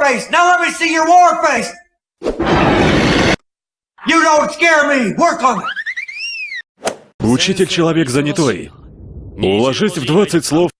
face. Now let me see your war face. You don't scare me. Work on it. Учитель человек занятой. Уложись в 20 слов.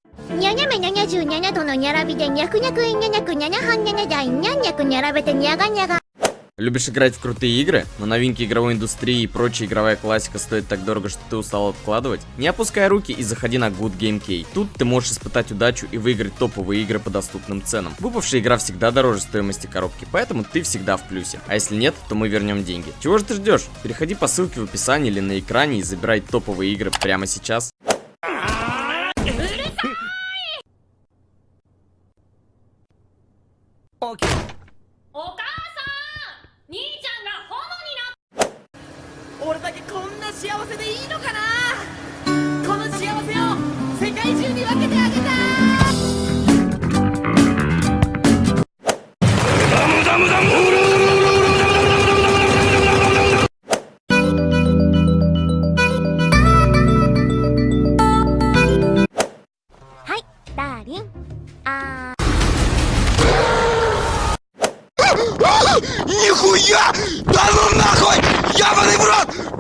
Любишь играть в крутые игры, но новинки игровой индустрии и прочая игровая классика стоит так дорого, что ты устал откладывать? Не опускай руки и заходи на Good Game Key. Тут ты можешь испытать удачу и выиграть топовые игры по доступным ценам. Выпавшая игра всегда дороже стоимости коробки, поэтому ты всегда в плюсе. А если нет, то мы вернем деньги. Чего же ты ждешь? Переходи по ссылке в описании или на экране и забирай топовые игры прямо сейчас. 幸せでいいのかな？この幸せを世界中に分けてあげたい。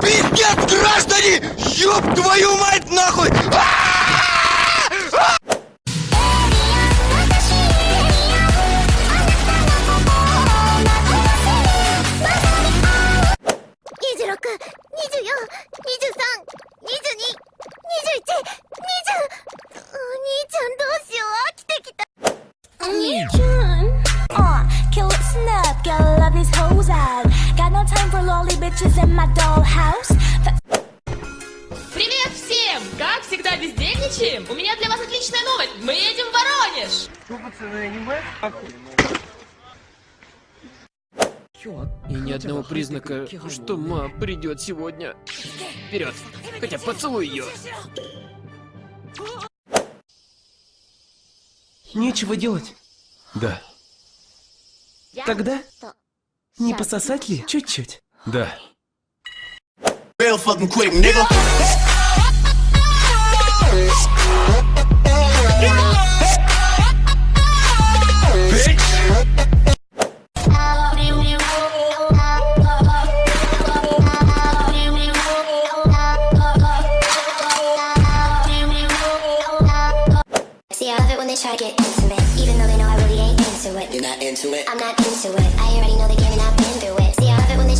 Пиздец, граждане! Ёб твою мать нахуй! ...26、Привет всем! Как всегда бездельничаем? У меня для вас отличная новость. Мы едем в Воронеж! И ни одного признака, что ма придет сегодня. Вперед! Хотя поцелуй ее! Нечего делать. Да, Тогда не пососать ли чуть-чуть? Да. Real fucking quick, nigga. See, I love it when they try to get intimate, even though they know I really ain't into it. You're not into it? I'm not into it. I already know the game and I've been through it.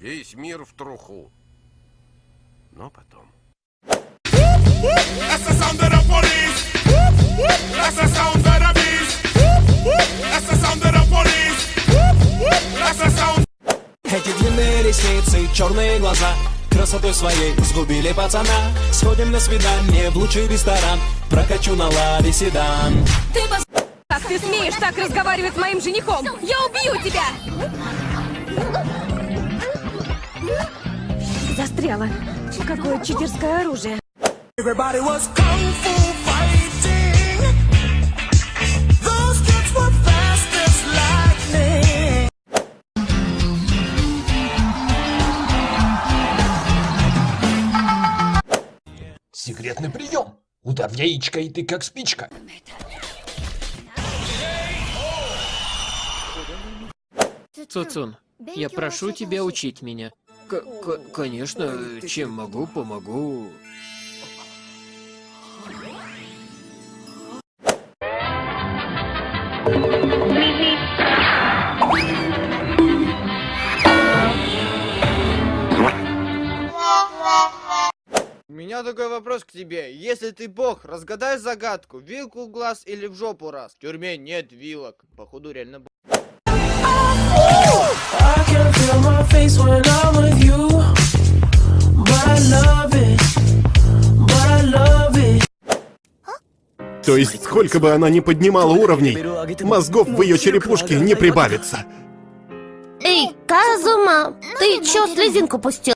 Весь мир в труху. Но потом. Эти длинные ресницы, черные глаза Красотой своей сгубили пацана Сходим на свидание в лучший ресторан Прокачу на ладе седан Как ты смеешь так разговаривать с моим женихом? Я убью тебя! Were fast as lightning Секретный прием. Удар в яичко, и ты как спичка. Цуцун, я прошу тебя учить меня. К конечно, чем могу, помогу. У меня такой вопрос к тебе. Если ты бог, разгадай загадку. Вилку в глаз или в жопу раз? В тюрьме нет вилок. Походу реально бог. I can feel my face when I'm with you But I love it But I love it То есть, сколько бы она ни поднимала уровней, мозгов в ее черепушке не прибавится. А, ты чё слезинку пустил?